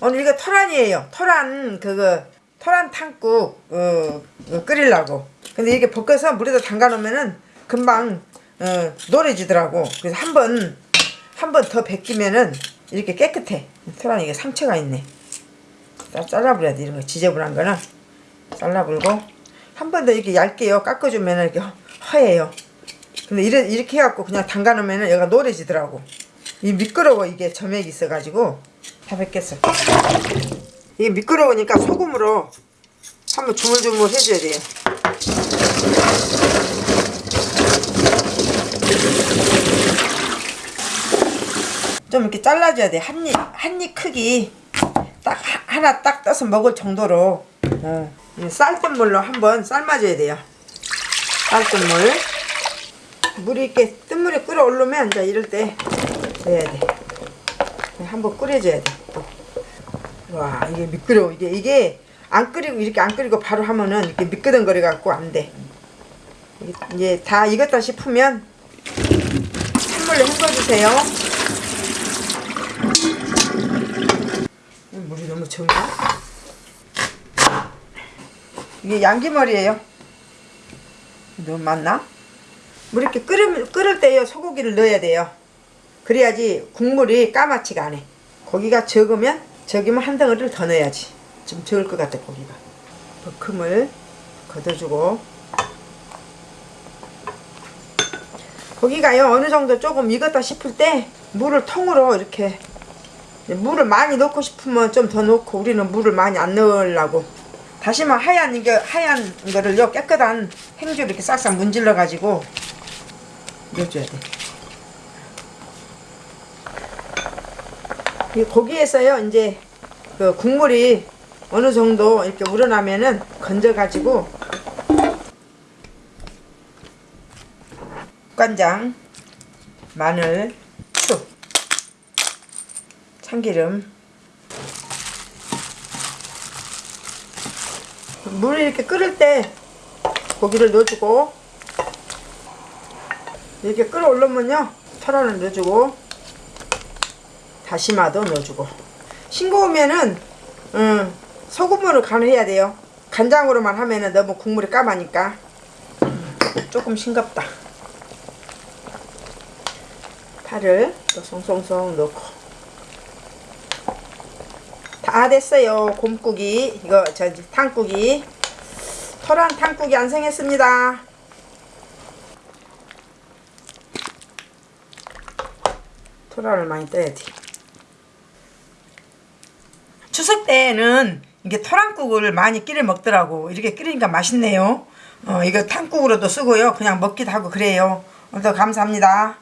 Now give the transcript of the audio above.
오늘 이거 토란이에요. 토란 그거 토란 탕국 어, 어, 끓이려고. 근데 이게 볶아서 물에다 담가 놓으면은 금방 어, 노래지더라고. 그래서 한 번 한 번 더 벗기면은 이렇게 깨끗해. 토란 이게 상처가 있네. 자, 잘라버려야 돼. 이런 거 지저분한 거는 잘라불고 한 번 더 이렇게 얇게요. 깎아주면은 이렇게 허해요. 근데 이래, 이렇게 해갖고 그냥 담가 놓으면은 얘가 노래지더라고. 이 미끄러워 이게 점액이 있어가지고 다 벗겼어. 이게 미끄러우니까 소금으로 한번 주물주물 해줘야 돼요. 좀 이렇게 잘라줘야 돼. 한 입, 한입 크기. 딱 하- 하나 딱 떠서 먹을 정도로. 어. 이 쌀뜨물로 한번 삶아줘야 돼요. 쌀뜨물. 물이 이렇게 뜬물이 끓어오르면 이제 이럴 때 넣어야 돼. 한번 끓여줘야 돼. 또. 와 이게 미끄러워. 이게 이게 안 끓이고 이렇게 안 끓이고 바로 하면은 이렇게 미끄덩거려 갖고 안 돼. 이제 다 익었다 싶으면 찬물로 헹궈주세요. 물이 너무 적나? 이게 양기머리예요. 너무 많나? 물 이렇게 끓을, 끓을 때요 소고기를 넣어야 돼요. 그래야지 국물이 까맣지가 않아. 고기가 적으면 적으면 한 덩어리를 더 넣어야지. 좀 적을 것 같아 고기가. 버큼을 걷어주고 고기가요 어느 정도 조금 익었다 싶을 때 물을 통으로 이렇게 물을 많이 넣고 싶으면 좀 더 넣고 우리는 물을 많이 안 넣으려고 다시마 하얀 이게 하얀 거를요 깨끗한 행주로 이렇게 싹싹 문질러 가지고 넣어줘야 돼. 고기에서요 이제 그 국물이 어느 정도 이렇게 우러나면은 건져 가지고 간장, 마늘, 쑥, 참기름. 물이 이렇게 끓을 때 고기를 넣어주고 이렇게 끓어 올르면요 철화를 넣어주고 다시마도 넣어주고. 싱거우면은 음, 소금으로 간을 해야 돼요. 간장으로만 하면은 너무 국물이 까마니까. 음, 조금 싱겁다. 파를 또 송송송 넣고. 다 됐어요. 곰국이. 이거 저 탕국이. 토란 탕국이 완성했습니다. 토란을 많이 떠야지 추석 때는 이게 토란국을 많이 끓여 먹더라고. 이렇게 끓이니까 맛있네요. 어, 이거 탕국으로도 쓰고요. 그냥 먹기도 하고 그래요. 오늘도 감사합니다